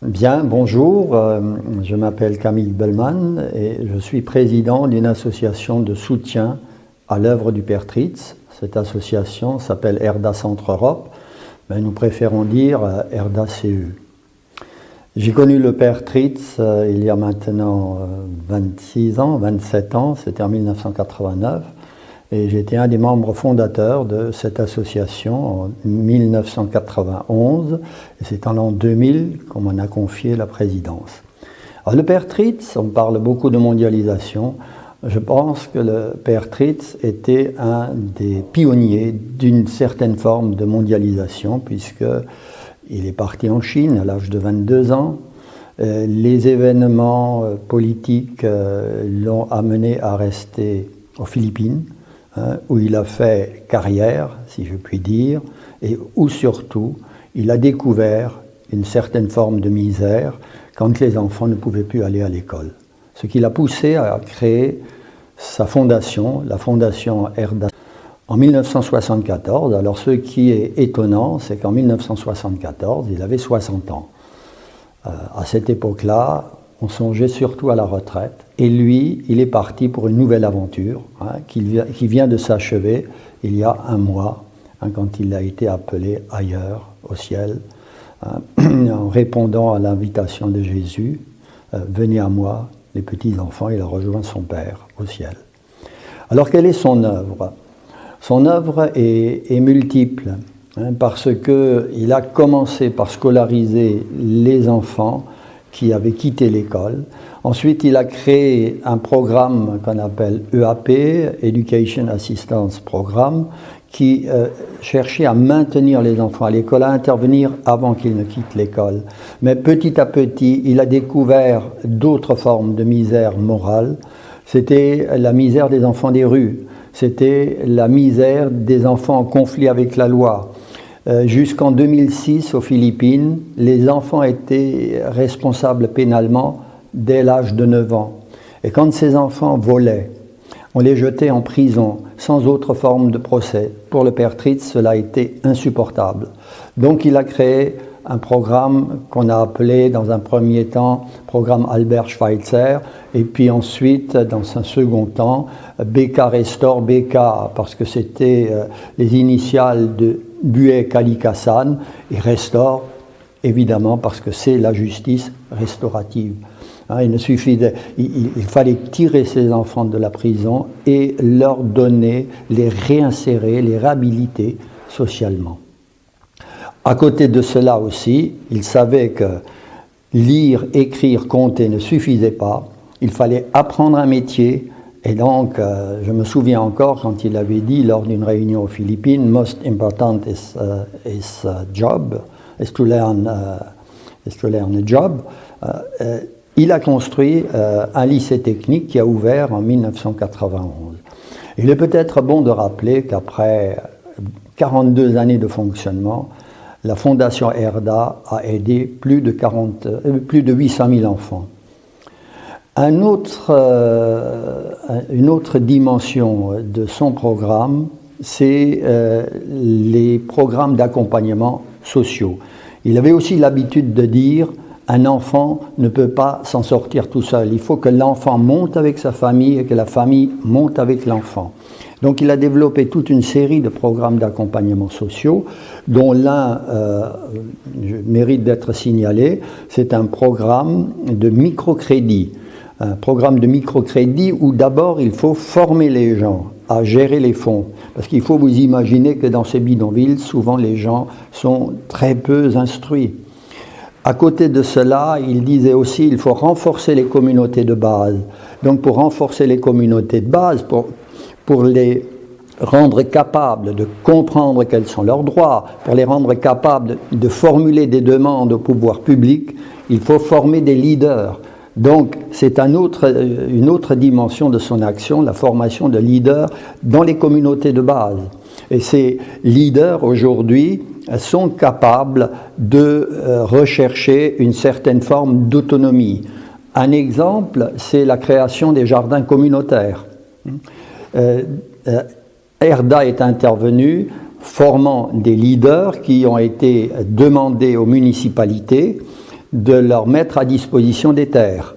Bien, bonjour, euh, je m'appelle Camille Bellman et je suis président d'une association de soutien à l'œuvre du Père Tritz. Cette association s'appelle Erda Centre Europe, mais nous préférons dire euh, Erda CU. J'ai connu le Père Tritz euh, il y a maintenant 26 ans, 27 ans, c'était en 1989. Et j'étais un des membres fondateurs de cette association en 1991. Et c'est en l'an 2000 qu'on m'en a confié la présidence. Le père Tritz, on parle beaucoup de mondialisation. Je pense que le père Tritz était un des pionniers d'une certaine forme de mondialisation, puisqu'il est parti en Chine à l'âge de 22 ans. Euh, les événements euh, politiques euh, l'ont amené à rester aux Philippines Hein, où il a fait carrière, si je puis dire, et où surtout il a découvert une certaine forme de misère quand les enfants ne pouvaient plus aller à l'école. Ce qui l'a poussé à créer sa fondation, la fondation Erda. En 1974, alors ce qui est étonnant, c'est qu'en 1974, il avait 60 ans. Euh, à cette époque-là, on songeait surtout à la retraite. Et lui, il est parti pour une nouvelle aventure hein, qui, vient de s'achever il y a un mois, hein, quand il a été appelé ailleurs, au ciel, hein, en répondant à l'invitation de Jésus, euh, venez à moi, les petits-enfants, il a rejoint son Père au ciel. Alors quelle est son œuvre? Son œuvre est, est multiple, parce qu'il a commencé par scolariser les enfants, qui avait quitté l'école. Ensuite, il a créé un programme qu'on appelle EAP, Education Assistance Programme, qui euh, cherchait à maintenir les enfants à l'école, à intervenir avant qu'ils ne quittent l'école. Mais petit à petit, il a découvert d'autres formes de misère morale. C'était la misère des enfants des rues, c'était la misère des enfants en conflit avec la loi, euh, jusqu'en 2006, aux Philippines, les enfants étaient responsables pénalement dès l'âge de 9 ans. Et quand ces enfants volaient, on les jetait en prison sans autre forme de procès. Pour le père Tritz, cela a été insupportable. Donc il a créé un programme qu'on a appelé dans un premier temps programme Albert Schweitzer, et puis ensuite, dans un second temps, BK Restore BK, parce que c'était euh, les initiales de Buet Kalikassan et restaure, évidemment, parce que c'est la justice restaurative. Hein, il, ne suffit il, fallait tirer ces enfants de la prison et leur donner, les réinsérer, les réhabiliter socialement. À côté de cela aussi, il savait que lire, écrire, compter ne suffisait pas. Il fallait apprendre un métier, et donc, euh, je me souviens encore quand il avait dit lors d'une réunion aux Philippines, most important is, uh, a job, is to learn, uh, is to learn a job. Uh, il a construit un lycée technique qui a ouvert en 1991. Il est peut-être bon de rappeler qu'après 42 années de fonctionnement, la Fondation ERDA a aidé plus de, 40, euh, plus de 800 000 enfants. Euh, une autre dimension de son programme, c'est euh, les programmes d'accompagnement sociaux. Il avait aussi l'habitude de dire un enfant ne peut pas s'en sortir tout seul. Il faut que l'enfant monte avec sa famille et que la famille monte avec l'enfant. Donc il a développé toute une série de programmes d'accompagnement sociaux, dont l'un euh, mérite d'être signalé, c'est un programme de microcrédit un programme de microcrédit où d'abord il faut former les gens à gérer les fonds. Parce qu'il faut vous imaginer que dans ces bidonvilles, souvent les gens sont très peu instruits. À côté de cela, il disait aussi qu'il faut renforcer les communautés de base. Donc pour renforcer les communautés de base, pour, pour les rendre capables de comprendre quels sont leurs droits, pour les rendre capables de formuler des demandes au pouvoir public, il faut former des leaders. Donc c'est un une autre dimension de son action, la formation de leaders dans les communautés de base. Et ces leaders aujourd'hui sont capables de euh, rechercher une certaine forme d'autonomie. Un exemple, c'est la création des jardins communautaires. Euh, euh, Erda est intervenu formant des leaders qui ont été demandés aux municipalités de leur mettre à disposition des terres.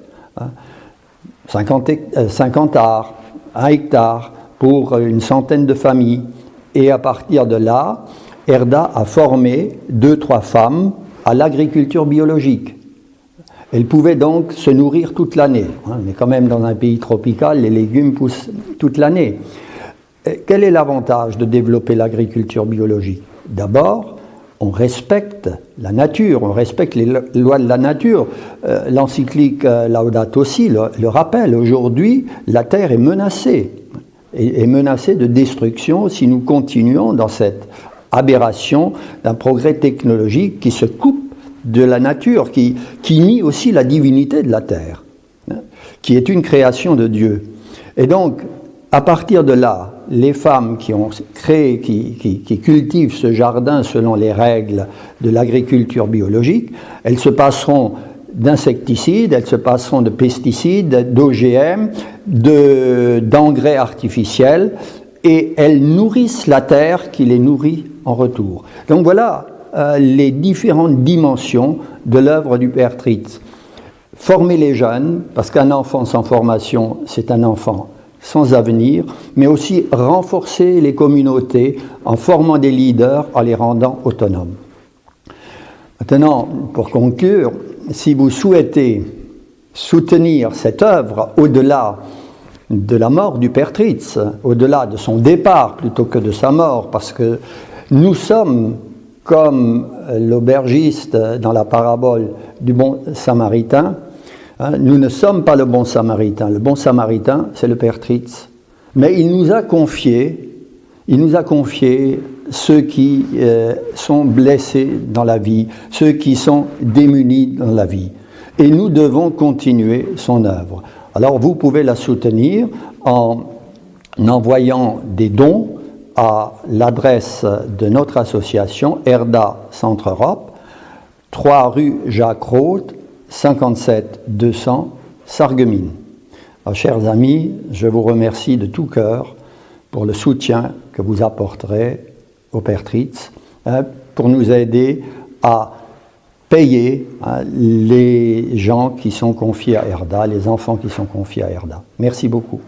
50, hein. 50 euh, arts, 1 hectare pour une centaine de familles. Et à partir de là, Erda a formé deux, trois femmes à l'agriculture biologique. Elles pouvaient donc se nourrir toute l'année. Hein. Mais quand même dans un pays tropical, les légumes poussent toute l'année. Quel est l'avantage de développer l'agriculture biologique? D'abord, on respecte la nature, on respecte les lois de la nature. Euh, l'encyclique euh, Laudato Si le, rappelle. Aujourd'hui, la Terre est menacée, est, menacée de destruction si nous continuons dans cette aberration d'un progrès technologique qui se coupe de la nature, qui, qui nie aussi la divinité de la Terre, hein, qui est une création de Dieu. Et donc, à partir de là, les femmes qui ont créé, qui, cultivent ce jardin selon les règles de l'agriculture biologique, elles se passeront d'insecticides, elles se passeront de pesticides, d'OGM, d'engrais artificiels, et elles nourrissent la terre qui les nourrit en retour. Donc voilà euh, les différentes dimensions de l'œuvre du Père Tritz. Former les jeunes, parce qu'un enfant sans formation, c'est un enfant sans avenir, mais aussi renforcer les communautés en formant des leaders, en les rendant autonomes. Maintenant, pour conclure, si vous souhaitez soutenir cette œuvre au-delà de la mort du Père Tritz, au-delà de son départ plutôt que de sa mort, parce que nous sommes comme l'aubergiste dans la parabole du bon samaritain, nous ne sommes pas le bon samaritain. Le bon samaritain, c'est le Père Tritz. Mais il nous a confié, il nous a confié ceux qui euh, sont blessés dans la vie, ceux qui sont démunis dans la vie. Et nous devons continuer son œuvre. Alors vous pouvez la soutenir en envoyant des dons à l'adresse de notre association Erda Centre Europe, 3 rue Jacques Roth, 57 200 Sarreguemines. chers amis, je vous remercie de tout cœur pour le soutien que vous apporterez au Père Tritz hein, pour nous aider à payer hein, les gens qui sont confiés à Erda, les enfants qui sont confiés à Erda. Merci beaucoup.